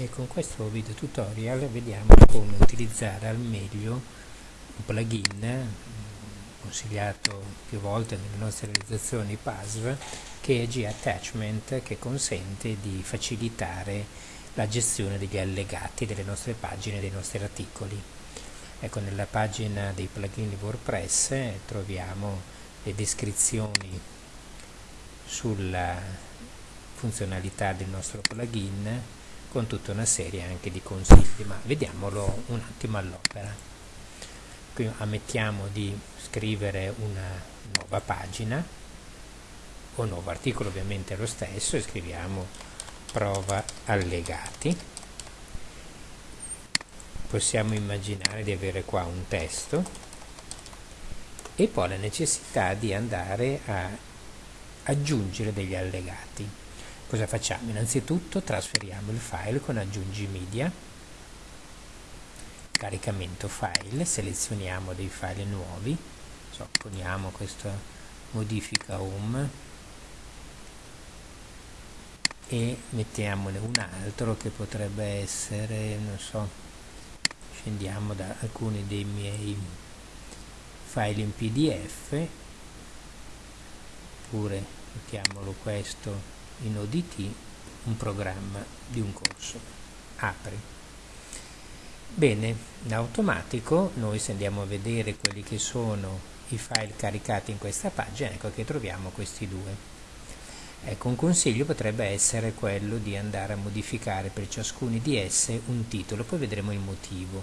e con questo video tutorial vediamo come utilizzare al meglio un plugin consigliato più volte nelle nostre realizzazioni PASV che è G-Attachment che consente di facilitare la gestione degli allegati delle nostre pagine, dei nostri articoli. Ecco, nella pagina dei plugin di WordPress troviamo le descrizioni sulla funzionalità del nostro plugin con tutta una serie anche di consigli, ma vediamolo un attimo all'opera. Qui ammettiamo di scrivere una nuova pagina o nuovo articolo ovviamente lo stesso e scriviamo prova allegati. Possiamo immaginare di avere qua un testo e poi la necessità di andare a aggiungere degli allegati Cosa facciamo? Innanzitutto trasferiamo il file con aggiungi media, caricamento file, selezioniamo dei file nuovi, so, poniamo questa modifica home. E mettiamone un altro che potrebbe essere, non so, scendiamo da alcuni dei miei file in pdf oppure mettiamolo questo in ODT un programma di un corso. Apri. Bene, in automatico noi se andiamo a vedere quelli che sono i file caricati in questa pagina, ecco che troviamo questi due. Ecco, un consiglio potrebbe essere quello di andare a modificare per ciascuno di esse un titolo, poi vedremo il motivo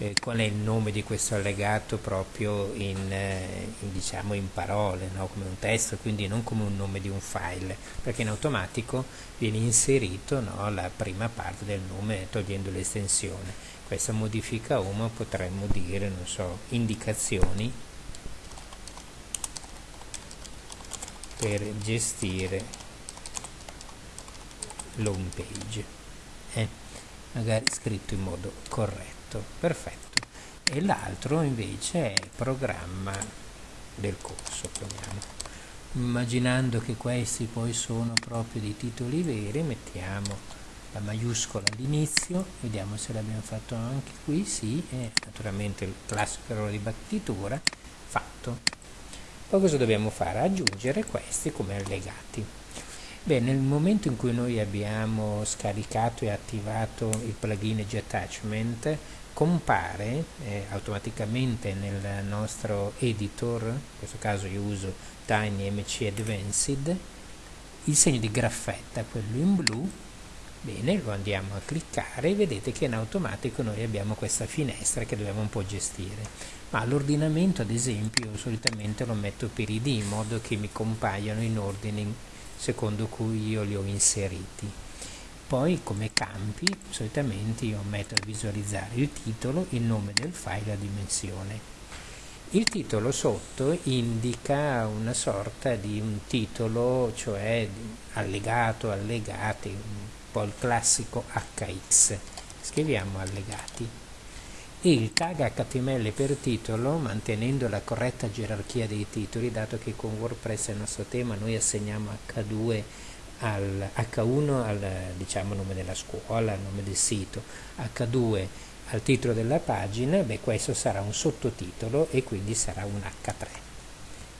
eh, qual è il nome di questo allegato proprio in, eh, in, diciamo in parole, no? come un testo, quindi non come un nome di un file, perché in automatico viene inserito no? la prima parte del nome togliendo l'estensione. Questa modifica home potremmo dire, non so, indicazioni per gestire l'home page, eh? magari scritto in modo corretto perfetto, perfetto. E l'altro invece è il programma del corso, chiamiamo. Immaginando che questi poi sono proprio dei titoli veri, mettiamo la maiuscola all'inizio, vediamo se l'abbiamo fatto anche qui, sì, e naturalmente il classico errore di battitura, fatto. Poi cosa dobbiamo fare? Aggiungere questi come allegati. Beh, nel momento in cui noi abbiamo scaricato e attivato il plugin G-Attachment, compare eh, automaticamente nel nostro editor, in questo caso io uso Tiny MC Advanced, il segno di graffetta, quello in blu, bene, lo andiamo a cliccare e vedete che in automatico noi abbiamo questa finestra che dobbiamo un po' gestire, ma l'ordinamento ad esempio io solitamente lo metto per id in modo che mi compaiono in ordine secondo cui io li ho inseriti poi come campi solitamente io metto a visualizzare il titolo, il nome del file la dimensione. Il titolo sotto indica una sorta di un titolo, cioè allegato, allegati, un po' il classico HX. Scriviamo allegati. E il tag HTML per titolo, mantenendo la corretta gerarchia dei titoli, dato che con WordPress è il nostro tema, noi assegniamo H2 al H1 al diciamo, nome della scuola, il nome del sito, H2 al titolo della pagina, beh questo sarà un sottotitolo e quindi sarà un H3.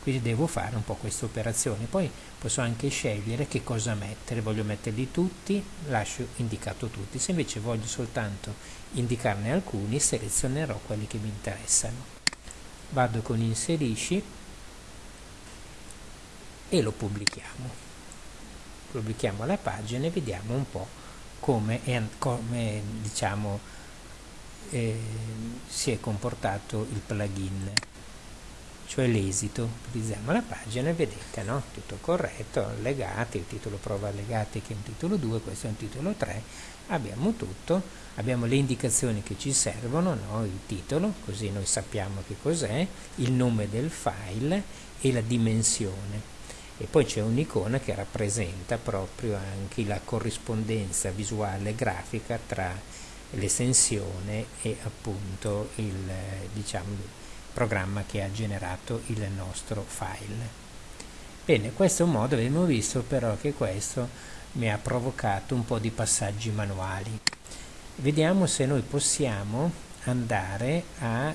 Quindi devo fare un po' questa operazione, poi posso anche scegliere che cosa mettere, voglio metterli tutti, lascio indicato tutti, se invece voglio soltanto indicarne alcuni selezionerò quelli che mi interessano. Vado con inserisci e lo pubblichiamo pubblichiamo la pagina e vediamo un po' come, è, come diciamo, eh, si è comportato il plugin cioè l'esito utilizziamo la pagina e vedete no? tutto corretto allegati il titolo prova allegati che è un titolo 2 questo è un titolo 3 abbiamo tutto abbiamo le indicazioni che ci servono no? il titolo così noi sappiamo che cos'è il nome del file e la dimensione e poi c'è un'icona che rappresenta proprio anche la corrispondenza visuale grafica tra l'estensione e appunto il diciamo, programma che ha generato il nostro file. Bene, questo è un modo, abbiamo visto però che questo mi ha provocato un po' di passaggi manuali. vediamo se noi possiamo andare a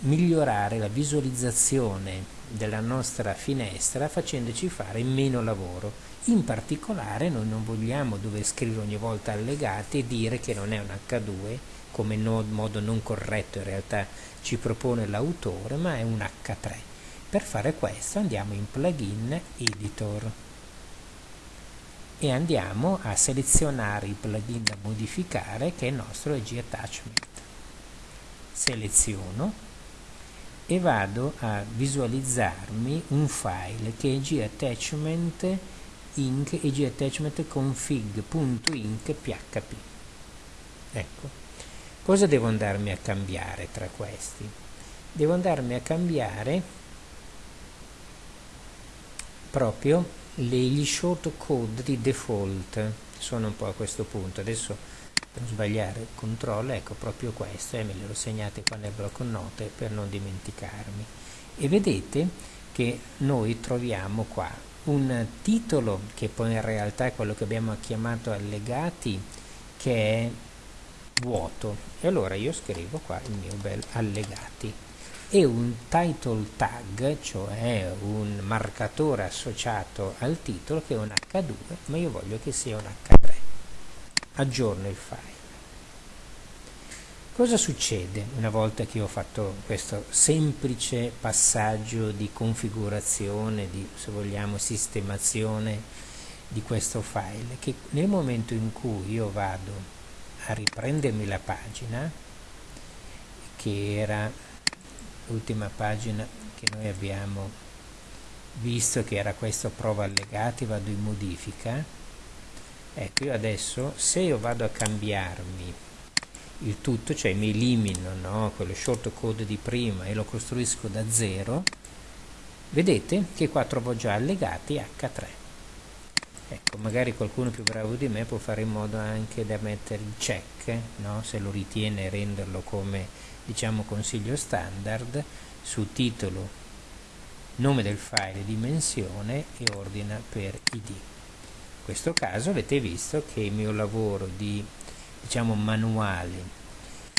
migliorare la visualizzazione della nostra finestra facendoci fare meno lavoro. In particolare noi non vogliamo dover scrivere ogni volta allegati e dire che non è un H2 come no, modo non corretto in realtà ci propone l'autore, ma è un H3. Per fare questo andiamo in plugin editor e andiamo a selezionare il plugin da modificare che è il nostro EG Attachment. Seleziono e vado a visualizzarmi un file che è gattachment inc. e gattachment config.inc php ecco. Cosa devo andarmi a cambiare tra questi? Devo andarmi a cambiare proprio gli shortcode di default. Sono un po' a questo punto. Adesso per non sbagliare controllo ecco proprio questo e me l'ero segnate qua nel blocco note per non dimenticarmi. E vedete che noi troviamo qua un titolo che poi in realtà è quello che abbiamo chiamato allegati che è vuoto. E allora io scrivo qua il mio bel allegati. E un title tag cioè un marcatore associato al titolo che è un H2 ma io voglio che sia un H3 aggiorno il file. Cosa succede una volta che ho fatto questo semplice passaggio di configurazione, di se vogliamo sistemazione di questo file? Che nel momento in cui io vado a riprendermi la pagina, che era l'ultima pagina che noi abbiamo visto che era questo prova allegati, vado in modifica, ecco io adesso se io vado a cambiarmi il tutto cioè mi elimino no, quello shortcode di prima e lo costruisco da zero vedete che qua trovo già allegati H3 ecco magari qualcuno più bravo di me può fare in modo anche da mettere il check no, se lo ritiene renderlo come diciamo consiglio standard su titolo nome del file dimensione e ordina per id questo caso avete visto che il mio lavoro di diciamo manuale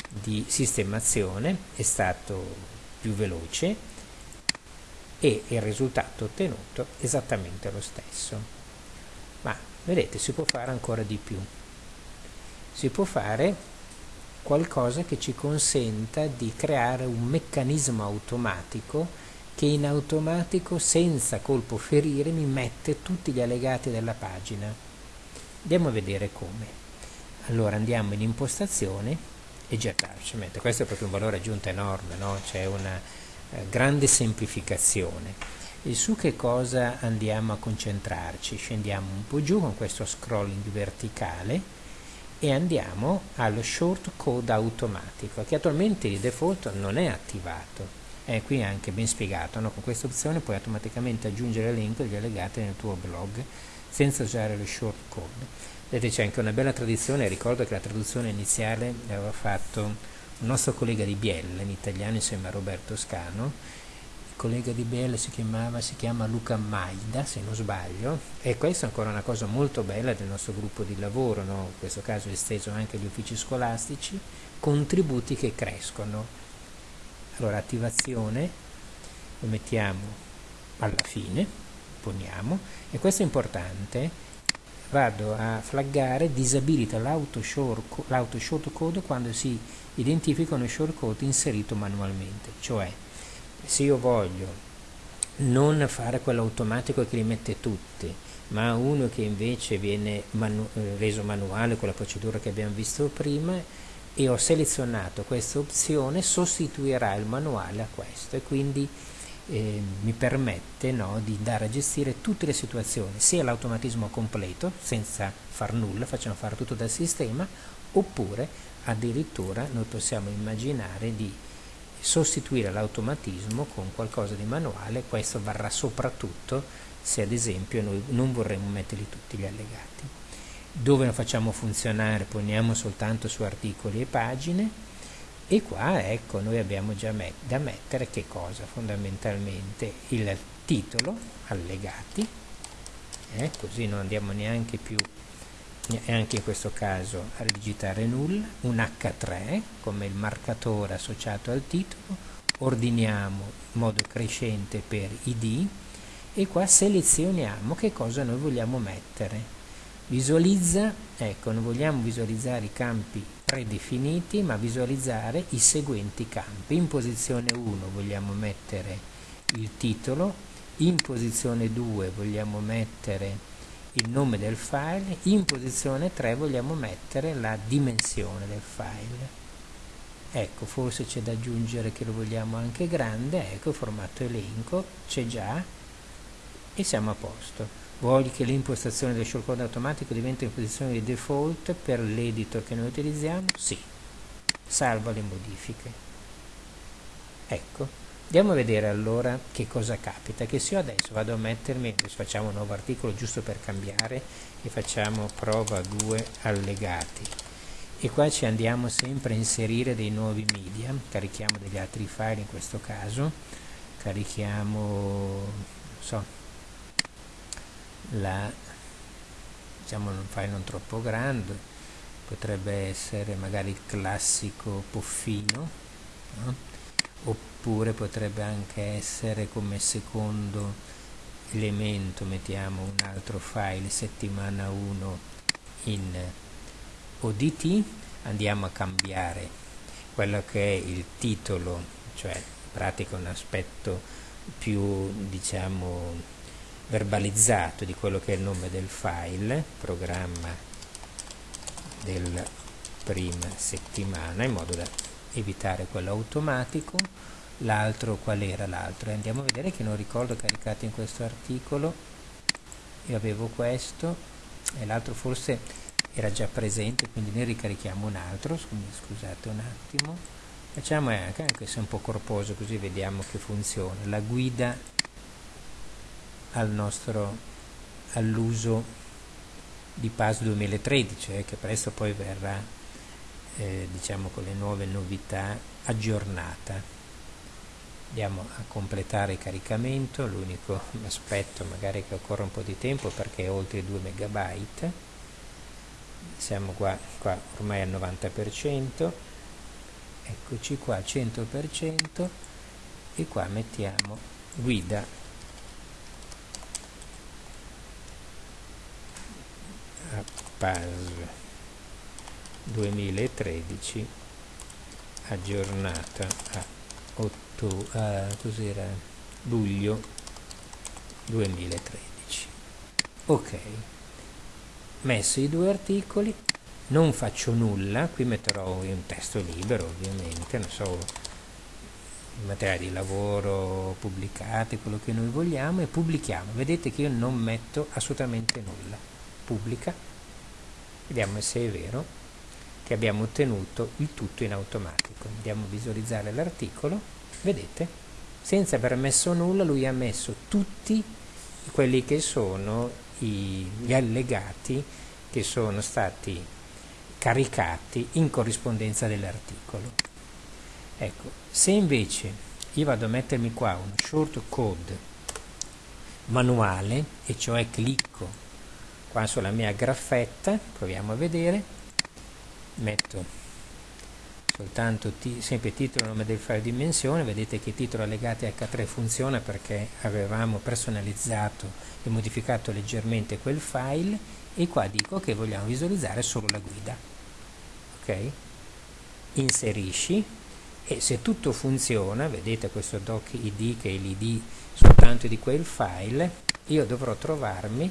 di sistemazione è stato più veloce e il risultato ottenuto esattamente lo stesso. Ma vedete si può fare ancora di più. Si può fare qualcosa che ci consenta di creare un meccanismo automatico che in automatico senza colpo ferire mi mette tutti gli allegati della pagina. Andiamo a vedere come. Allora andiamo in impostazione e già questo è proprio un valore aggiunto enorme no? c'è una eh, grande semplificazione. E su che cosa andiamo a concentrarci? Scendiamo un po' giù con questo scrolling verticale e andiamo allo short code automatico che attualmente di default non è attivato è qui anche ben spiegato, no? con questa opzione puoi automaticamente aggiungere link degli allegati nel tuo blog senza usare lo shortcode. Vedete c'è anche una bella tradizione, ricordo che la traduzione iniziale l'aveva fatto un nostro collega di Biella in italiano insieme a Roberto Scano, il collega di Biella si, chiamava, si chiama Luca Maida se non sbaglio e questa è ancora una cosa molto bella del nostro gruppo di lavoro, no? in questo caso esteso anche agli uffici scolastici, contributi che crescono allora attivazione lo mettiamo alla fine poniamo e questo è importante vado a flaggare disabilita l'auto shortcode quando si identificano i shortcode inserito manualmente cioè se io voglio non fare quello automatico che li mette tutti ma uno che invece viene manu reso manuale con la procedura che abbiamo visto prima e ho selezionato questa opzione sostituirà il manuale a questo e quindi eh, mi permette no, di andare a gestire tutte le situazioni sia l'automatismo completo senza far nulla, facciamo fare tutto dal sistema oppure addirittura noi possiamo immaginare di sostituire l'automatismo con qualcosa di manuale questo varrà soprattutto se ad esempio noi non vorremmo metterli tutti gli allegati dove lo facciamo funzionare? Poniamo soltanto su articoli e pagine. E qua ecco noi abbiamo già met da mettere che cosa? Fondamentalmente il titolo allegati. Eh, così non andiamo neanche più anche in questo caso a digitare null, un H3 come il marcatore associato al titolo, ordiniamo in modo crescente per id e qua selezioniamo che cosa noi vogliamo mettere. Visualizza, ecco, non vogliamo visualizzare i campi predefiniti, ma visualizzare i seguenti campi. In posizione 1 vogliamo mettere il titolo, in posizione 2 vogliamo mettere il nome del file, in posizione 3 vogliamo mettere la dimensione del file. Ecco, forse c'è da aggiungere che lo vogliamo anche grande, ecco, formato elenco, c'è già e siamo a posto. Voglio che l'impostazione del shortcode automatico diventi in posizione di default per l'editor che noi utilizziamo? Sì. Salva le modifiche. Ecco. Andiamo a vedere allora che cosa capita, che se io adesso vado a mettermi, facciamo un nuovo articolo giusto per cambiare e facciamo prova 2 allegati e qua ci andiamo sempre a inserire dei nuovi media, carichiamo degli altri file in questo caso, carichiamo, so, la, diciamo un file non troppo grande, potrebbe essere magari il classico poffino, no? oppure potrebbe anche essere come secondo elemento mettiamo un altro file settimana 1 in ODT andiamo a cambiare quello che è il titolo cioè in pratica un aspetto più diciamo verbalizzato di quello che è il nome del file programma della prima settimana in modo da evitare quello automatico. L'altro qual era l'altro? Andiamo a vedere che non ricordo caricato in questo articolo. Io avevo questo e l'altro forse era già presente quindi ne ricarichiamo un altro. Scusate un attimo. Facciamo anche, anche se è un po' corposo così vediamo che funziona. La guida al all'uso di PAS 2013 eh, che presto poi verrà eh, diciamo con le nuove novità aggiornata. Andiamo a completare il caricamento l'unico aspetto magari che occorre un po' di tempo perché è oltre 2 megabyte. Siamo qua, qua ormai al 90% eccoci qua al 100% e qua mettiamo guida a PAS 2013 aggiornata a, 8, a luglio 2013 ok. Messo i due articoli. Non faccio nulla qui metterò un testo libero ovviamente non so materiali di lavoro pubblicati quello che noi vogliamo e pubblichiamo. Vedete che io non metto assolutamente nulla. Pubblica vediamo se è vero che abbiamo ottenuto il tutto in automatico. Andiamo a visualizzare l'articolo, vedete? Senza aver messo nulla lui ha messo tutti quelli che sono i, gli allegati che sono stati caricati in corrispondenza dell'articolo. Ecco, se invece io vado a mettermi qua un short code manuale, e cioè clicco qua sulla mia graffetta, proviamo a vedere, metto soltanto sempre titolo e nome del file dimensione. Vedete che titolo allegati H3 funziona perché avevamo personalizzato e modificato leggermente quel file. E qua dico che vogliamo visualizzare solo la guida. Ok? Inserisci. E se tutto funziona vedete questo doc id che è l'id soltanto di quel file io dovrò trovarmi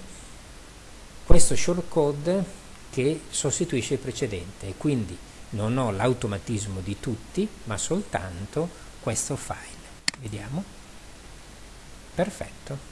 questo shortcode che sostituisce il precedente. E quindi non ho l'automatismo di tutti ma soltanto questo file. Vediamo. Perfetto